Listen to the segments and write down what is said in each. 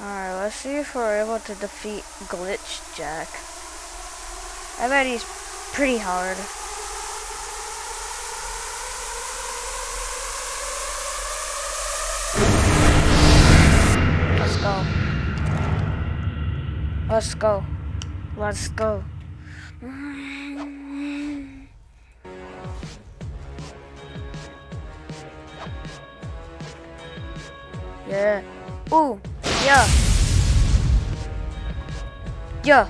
Alright, let's see if we're able to defeat Glitch Jack. I bet he's pretty hard. Let's go. Let's go. Let's go. Yeah. Ooh. Yeah. Yeah.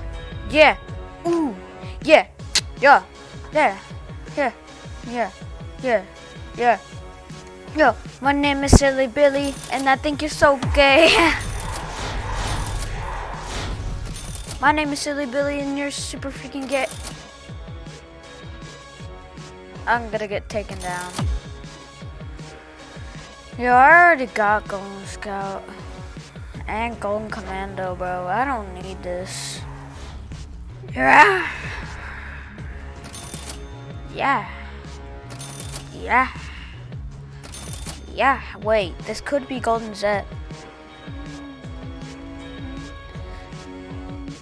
Yeah. Ooh. Yeah. Yeah. Yeah. Yeah. Yeah. Yeah. Yeah. Yo, my name is Silly Billy, and I think you're so gay. my name is Silly Billy, and you're super freaking gay. I'm gonna get taken down. Yo, I already got Golden Scout and Golden Commando, bro. I don't need this. Yeah. Yeah. Yeah. Yeah, wait, this could be Golden Zet.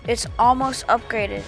It's almost upgraded.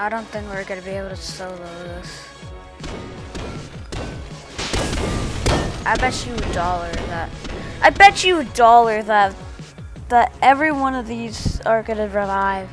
I don't think we're gonna be able to solo this. I bet you a dollar that. I bet you a dollar that that every one of these are gonna revive.